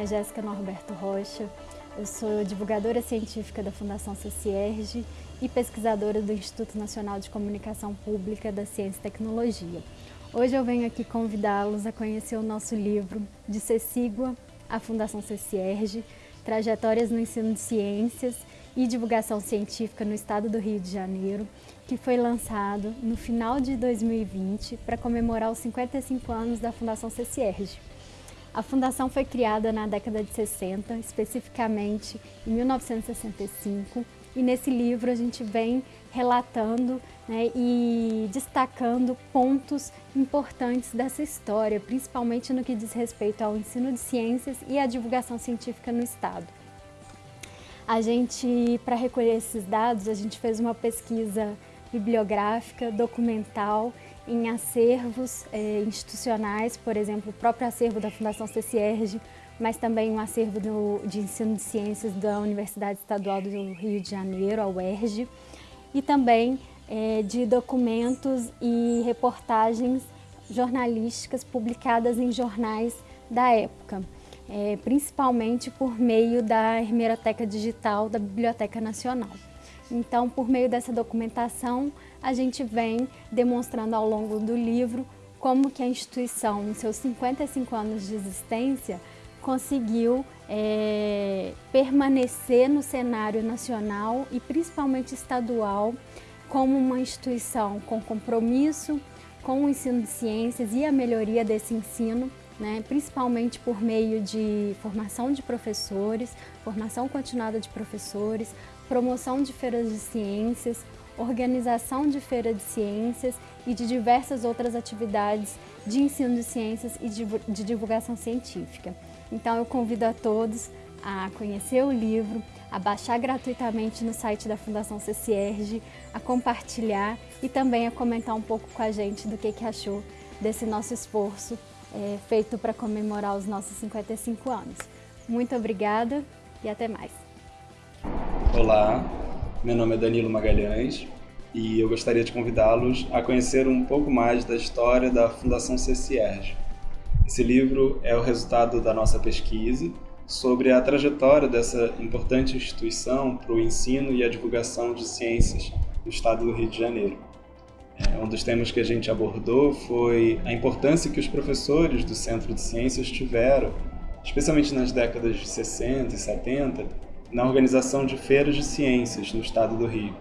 nome é Jéssica Norberto Rocha, eu sou divulgadora científica da Fundação CCIERG e pesquisadora do Instituto Nacional de Comunicação Pública da Ciência e Tecnologia. Hoje eu venho aqui convidá-los a conhecer o nosso livro De Cecígua à Fundação CCIERG, Trajetórias no Ensino de Ciências e Divulgação Científica no Estado do Rio de Janeiro, que foi lançado no final de 2020 para comemorar os 55 anos da Fundação CCIERG. A fundação foi criada na década de 60, especificamente em 1965, e nesse livro a gente vem relatando né, e destacando pontos importantes dessa história, principalmente no que diz respeito ao ensino de ciências e à divulgação científica no Estado. A gente, para recolher esses dados, a gente fez uma pesquisa bibliográfica, documental, em acervos eh, institucionais, por exemplo, o próprio acervo da Fundação CCIERG, mas também um acervo do, de ensino de ciências da Universidade Estadual do Rio de Janeiro, a UERJ, e também eh, de documentos e reportagens jornalísticas publicadas em jornais da época, eh, principalmente por meio da Hemeroteca Digital da Biblioteca Nacional. Então, por meio dessa documentação, a gente vem demonstrando ao longo do livro como que a instituição, em seus 55 anos de existência, conseguiu é, permanecer no cenário nacional e principalmente estadual como uma instituição com compromisso com o ensino de ciências e a melhoria desse ensino, né, principalmente por meio de formação de professores, formação continuada de professores, promoção de feiras de ciências, organização de feira de ciências e de diversas outras atividades de ensino de ciências e de divulgação científica. Então eu convido a todos a conhecer o livro, a baixar gratuitamente no site da Fundação CCIERG, a compartilhar e também a comentar um pouco com a gente do que, que achou desse nosso esforço é, feito para comemorar os nossos 55 anos. Muito obrigada e até mais. Olá, meu nome é Danilo Magalhães e eu gostaria de convidá-los a conhecer um pouco mais da história da Fundação CCIERG. Esse livro é o resultado da nossa pesquisa sobre a trajetória dessa importante instituição para o ensino e a divulgação de ciências no estado do Rio de Janeiro. É, um dos temas que a gente abordou foi a importância que os professores do Centro de Ciências tiveram, especialmente nas décadas de 60 e 70, na organização de feiras de ciências no estado do Rio.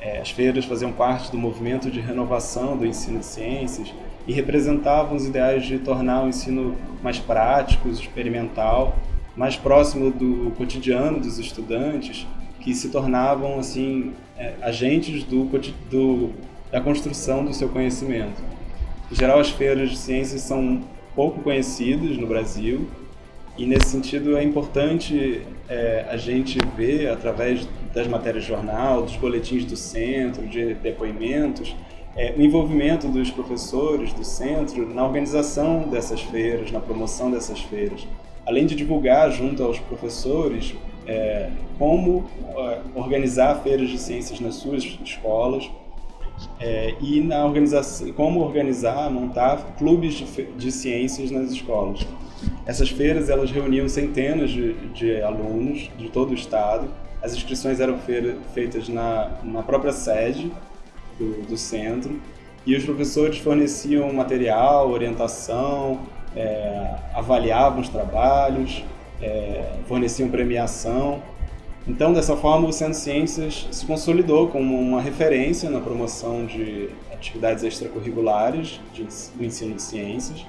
É, as feiras faziam parte do movimento de renovação do ensino de ciências e representavam os ideais de tornar o ensino mais prático, experimental, mais próximo do cotidiano dos estudantes, que se tornavam assim é, agentes do, do, da construção do seu conhecimento. Em geral, as feiras de ciências são pouco conhecidas no Brasil e nesse sentido é importante é, a gente ver através das matérias de jornal, dos boletins do centro, de depoimentos, é, o envolvimento dos professores do centro na organização dessas feiras, na promoção dessas feiras. Além de divulgar junto aos professores é, como é, organizar feiras de ciências nas suas escolas, é, e na organização, como organizar, montar clubes de, de ciências nas escolas. Essas feiras elas reuniam centenas de, de alunos de todo o estado. As inscrições eram feitas na, na própria sede do, do centro e os professores forneciam material, orientação, é, avaliavam os trabalhos, é, forneciam premiação. Então, dessa forma, o Centro de Ciências se consolidou como uma referência na promoção de atividades extracurriculares de, do ensino de ciências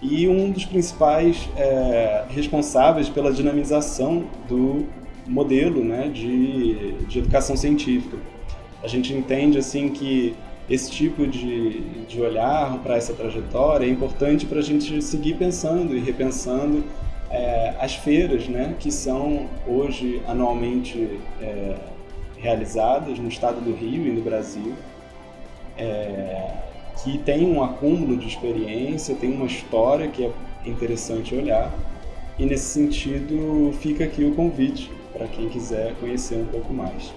e um dos principais é, responsáveis pela dinamização do modelo né, de, de educação científica. A gente entende assim que esse tipo de, de olhar para essa trajetória é importante para a gente seguir pensando e repensando é, as feiras né, que são hoje anualmente é, realizadas no estado do Rio e no Brasil. É, que tem um acúmulo de experiência, tem uma história que é interessante olhar. E nesse sentido, fica aqui o convite para quem quiser conhecer um pouco mais.